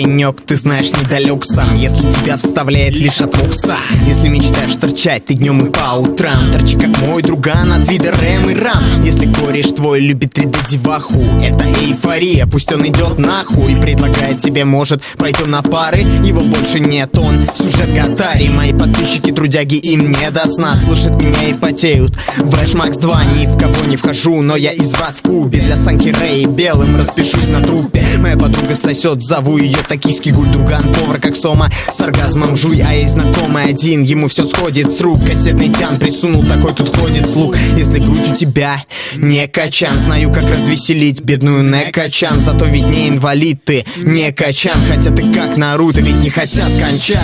паренек, ты знаешь, недалек сам Если тебя вставляет лишь от лукса. Если мечтаешь торчать ты днем и по утрам Торчи как мой друган от вида рэм и рам. Если кореш твой любит 3D-деваху Это эйфория, пусть он идет нахуй. Предлагает тебе, может, пойдем на пары Его больше нет, он сюжет Гатари. Мои подписчики трудяги им не до сна Слышат меня и потеют. Вэш Макс 2 ни в кого не вхожу Но я изврат в кубе Для Санки Рэй белым распишусь на трупе Моя подруга сосет, зову ее токийский гуль Друган. Повар как сома с оргазмом жуй А есть знакомый один, ему все сходит с рук. Кассетный тян присунул, такой тут ходит слух. Если грудь у тебя не качан Знаю, как развеселить бедную не качан Зато ведь не инвалид ты, не качан Хотя ты как Наруто, ведь не хотят кончать.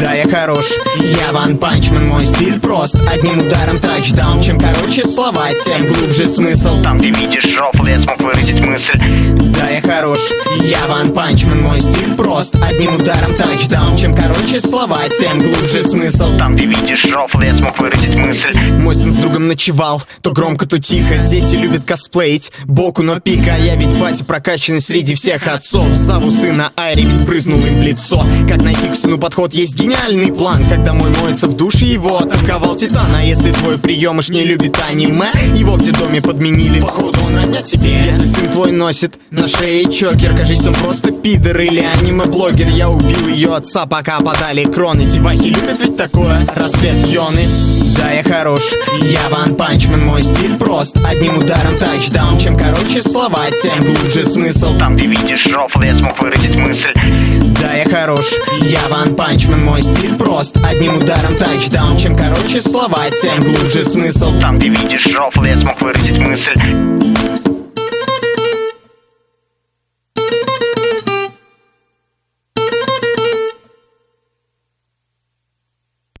Да, я хорош, я Ван Панчмен Мой стиль прост, одним ударом тачдаун. Чем короче слова, тем глубже смысл. Там, где видишь рофл, я смог выразить мысль Хорош, я Ван Панчмен Мой стиль прост, одним ударом тачдаун. Чем короче слова, тем глубже смысл. Там, где видишь рофл, я смог выразить мысль. Мой сын с другом ночевал, то громко, то тихо. Дети любят косплеить, боку, но пика Я ведь батя прокачанный среди всех отцов. Зову сына Айри, ведь брызнул им в лицо. Как найти к сыну подход, есть гениальный план. Когда мой моется в душе, его атаковал титан А если твой приемыш не любит аниме Его в детдоме подменили, походу он родня тебе. Если сын твой носит на шее чокер Кажись, он просто пидор или аниме-блогер. Я убил ее отца, пока подали кроны. Девахи любят ведь такое, рассвет Йоны. Да, я хорош, я Ван Панчмен Мой стиль прост, одним ударом тачдаун Чем короче слова, тем глубже смысл. Там, где видишь рофл, я смог выразить мысль. Да, я хорош, я Ван Панчмен Мой стиль прост, одним ударом тачдаун Чем короче слова, тем глубже смысл. Там, где видишь рофл, я смог выразить мысль